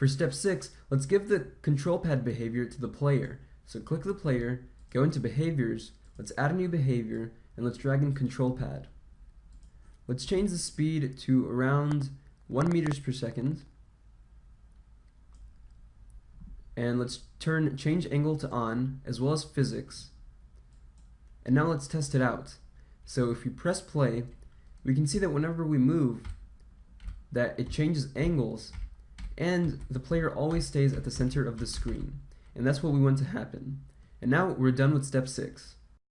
For step 6, let's give the control pad behavior to the player. So click the player, go into behaviors, let's add a new behavior, and let's drag in control pad. Let's change the speed to around 1 meters per second. And let's turn change angle to on, as well as physics. And now let's test it out. So if we press play, we can see that whenever we move, that it changes angles, and the player always stays at the center of the screen. And that's what we want to happen. And now we're done with step 6.